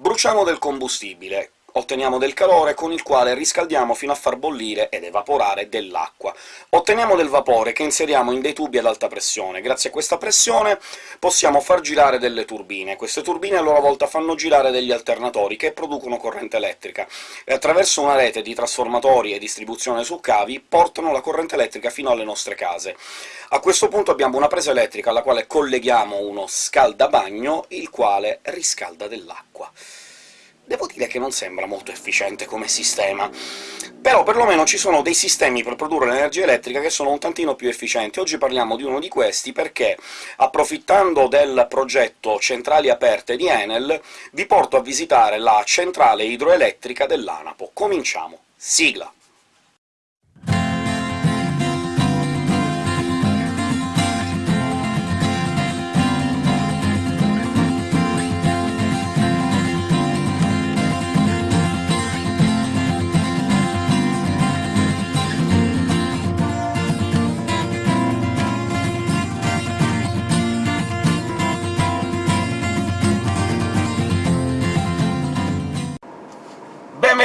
Bruciamo del combustibile, otteniamo del calore con il quale riscaldiamo fino a far bollire ed evaporare dell'acqua. Otteniamo del vapore che inseriamo in dei tubi ad alta pressione. Grazie a questa pressione possiamo far girare delle turbine. Queste turbine a loro volta fanno girare degli alternatori che producono corrente elettrica, e attraverso una rete di trasformatori e distribuzione su cavi portano la corrente elettrica fino alle nostre case. A questo punto abbiamo una presa elettrica alla quale colleghiamo uno scaldabagno, il quale riscalda dell'acqua. Devo dire che non sembra molto efficiente come sistema, però perlomeno ci sono dei sistemi per produrre l'energia elettrica che sono un tantino più efficienti. Oggi parliamo di uno di questi perché, approfittando del progetto Centrali Aperte di Enel, vi porto a visitare la centrale idroelettrica dell'Anapo. Cominciamo! Sigla!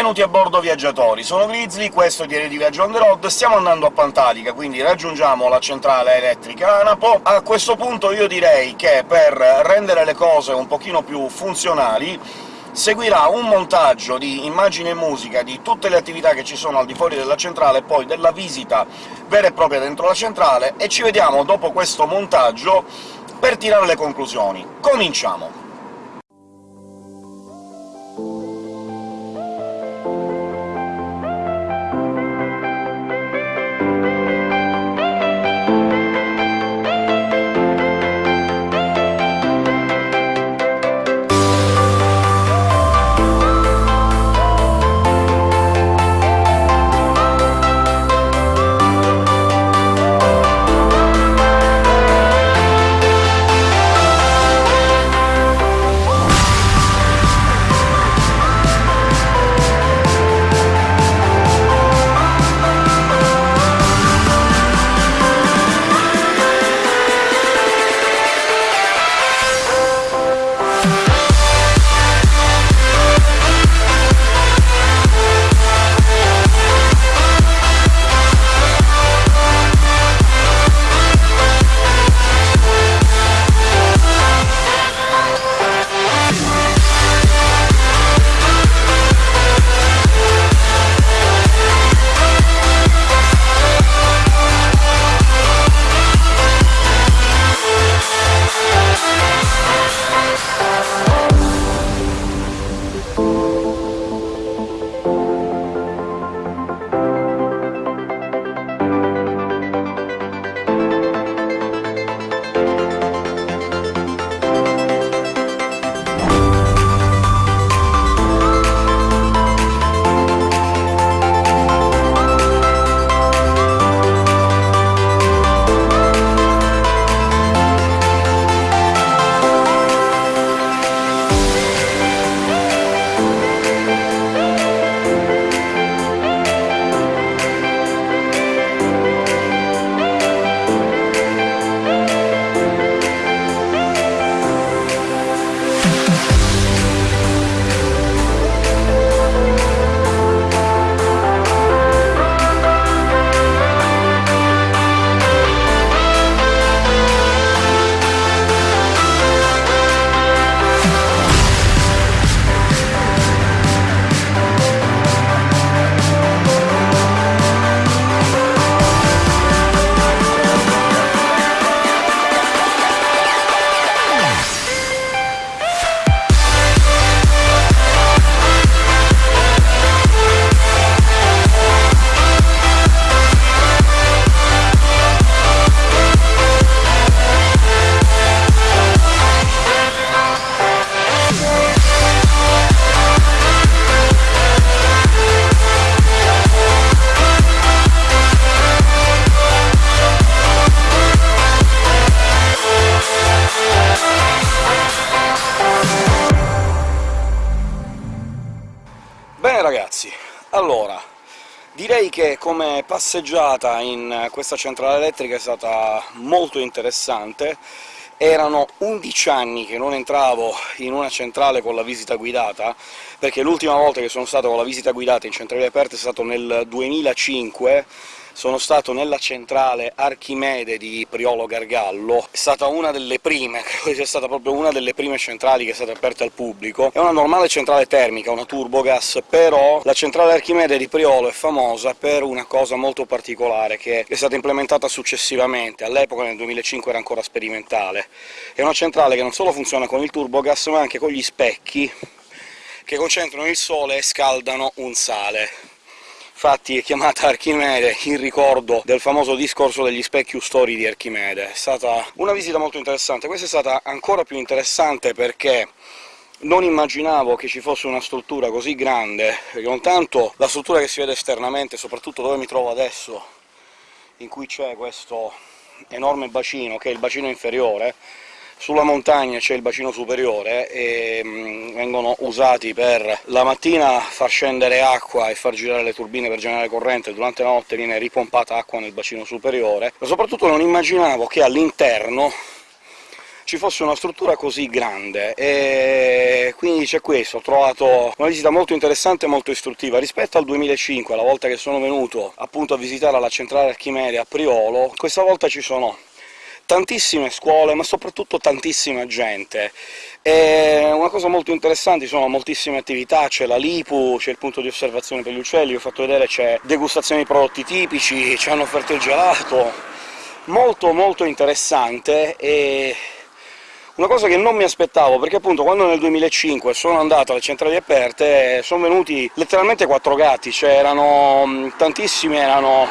Benvenuti a bordo viaggiatori, sono Grizzly, questo è Diario di Viaggio on the road, stiamo andando a Pantalica, quindi raggiungiamo la centrale elettrica Anapo. A questo punto io direi che per rendere le cose un pochino più funzionali seguirà un montaggio di immagini e musica di tutte le attività che ci sono al di fuori della centrale, e poi della visita vera e propria dentro la centrale, e ci vediamo dopo questo montaggio per tirare le conclusioni. Cominciamo! Direi che come passeggiata in questa centrale elettrica è stata molto interessante, erano 11 anni che non entravo in una centrale con la visita guidata, perché l'ultima volta che sono stato con la visita guidata in centrali aperte è stato nel 2005, sono stato nella centrale Archimede di Priolo Gargallo, è stata una delle prime, credo sia stata proprio una delle prime centrali che è stata aperta al pubblico. È una normale centrale termica, una turbogas, però la centrale Archimede di Priolo è famosa per una cosa molto particolare, che è stata implementata successivamente, all'epoca nel 2005 era ancora sperimentale. È una centrale che non solo funziona con il turbogas, ma anche con gli specchi che concentrano il sole e scaldano un sale infatti è chiamata Archimede in ricordo del famoso discorso degli specchi ustori di Archimede. È stata una visita molto interessante. Questa è stata ancora più interessante perché non immaginavo che ci fosse una struttura così grande, non tanto la struttura che si vede esternamente, soprattutto dove mi trovo adesso, in cui c'è questo enorme bacino, che è il bacino inferiore, sulla montagna c'è il bacino superiore e mh, mm, vengono usati per la mattina far scendere acqua e far girare le turbine per generare corrente, durante la notte viene ripompata acqua nel bacino superiore, ma soprattutto non immaginavo che all'interno ci fosse una struttura così grande, e quindi c'è questo, ho trovato una visita molto interessante e molto istruttiva. Rispetto al 2005, la volta che sono venuto appunto a visitare la centrale Archimede a Priolo, questa volta ci sono tantissime scuole, ma soprattutto tantissima gente. E una cosa molto interessante, ci sono moltissime attività, c'è la Lipu, c'è il punto di osservazione per gli uccelli, ho fatto vedere c'è degustazione di prodotti tipici, ci hanno offerto il gelato... molto molto interessante, e una cosa che non mi aspettavo, perché appunto quando nel 2005 sono andato alle centrali aperte sono venuti letteralmente quattro gatti, cioè erano tantissimi, erano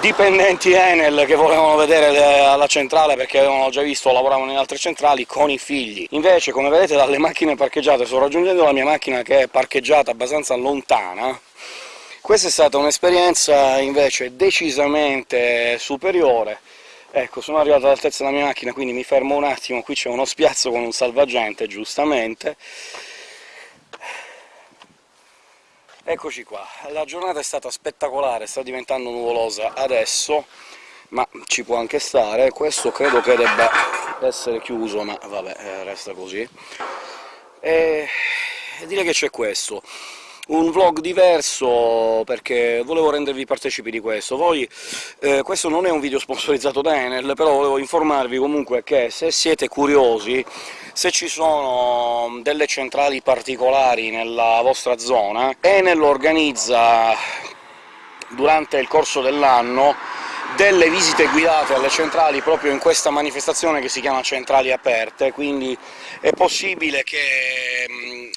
dipendenti Enel che volevano vedere alla centrale perché avevano già visto, lavoravano in altre centrali, con i figli. Invece, come vedete dalle macchine parcheggiate, sto raggiungendo la mia macchina che è parcheggiata abbastanza lontana, questa è stata un'esperienza invece decisamente superiore. Ecco, sono arrivato all'altezza della mia macchina, quindi mi fermo un attimo, qui c'è uno spiazzo con un salvagente, giustamente, Eccoci qua, la giornata è stata spettacolare, sta diventando nuvolosa adesso, ma ci può anche stare. Questo credo che debba essere chiuso, ma vabbè, eh, resta così. E direi che c'è questo un vlog diverso, perché volevo rendervi partecipi di questo. Voi, eh, questo non è un video sponsorizzato da Enel, però volevo informarvi comunque che se siete curiosi, se ci sono delle centrali particolari nella vostra zona, Enel organizza durante il corso dell'anno delle visite guidate alle centrali proprio in questa manifestazione che si chiama Centrali Aperte, quindi è possibile che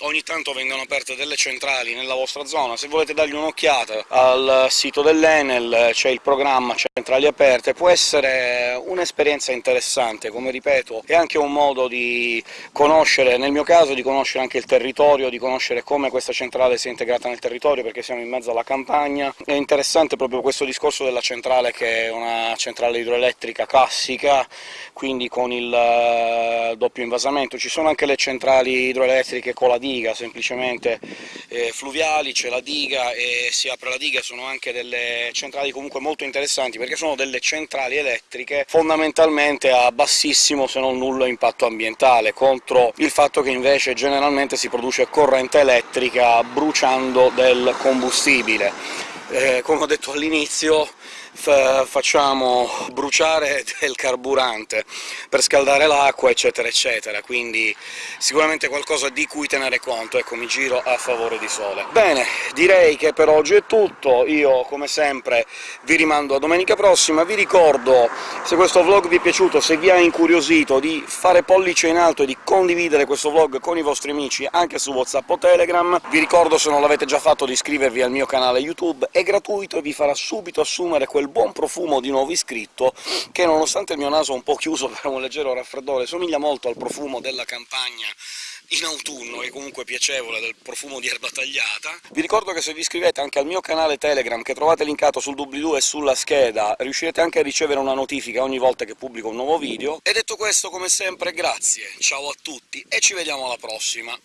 ogni tanto vengano aperte delle centrali nella vostra zona. Se volete dargli un'occhiata al sito dell'Enel c'è il programma Centrali Aperte, può essere un'esperienza interessante, come ripeto, è anche un modo di conoscere, nel mio caso di conoscere anche il territorio, di conoscere come questa centrale si è integrata nel territorio, perché siamo in mezzo alla campagna. È interessante proprio questo discorso della centrale che una centrale idroelettrica classica, quindi con il eh, doppio invasamento. Ci sono anche le centrali idroelettriche con la diga, semplicemente eh, fluviali, c'è la diga e si apre la diga, sono anche delle centrali comunque molto interessanti, perché sono delle centrali elettriche fondamentalmente a bassissimo se non nullo impatto ambientale, contro il fatto che invece generalmente si produce corrente elettrica bruciando del combustibile. Eh, come ho detto all'inizio, facciamo bruciare del carburante per scaldare l'acqua, eccetera eccetera, quindi sicuramente qualcosa di cui tenere conto, ecco, mi giro a favore di sole. Bene, direi che per oggi è tutto, io come sempre vi rimando a domenica prossima, vi ricordo, se questo vlog vi è piaciuto, se vi ha incuriosito, di fare pollice in alto e di condividere questo vlog con i vostri amici anche su WhatsApp o Telegram, vi ricordo, se non l'avete già fatto, di iscrivervi al mio canale YouTube, è gratuito e vi farà subito assumere quel quel buon profumo di nuovo iscritto, che nonostante il mio naso un po' chiuso per un leggero raffreddore, somiglia molto al profumo della campagna in autunno, è comunque piacevole, del profumo di erba tagliata. Vi ricordo che se vi iscrivete anche al mio canale Telegram, che trovate linkato sul doobly-doo e sulla scheda, riuscirete anche a ricevere una notifica ogni volta che pubblico un nuovo video. E detto questo, come sempre, grazie, ciao a tutti, e ci vediamo alla prossima!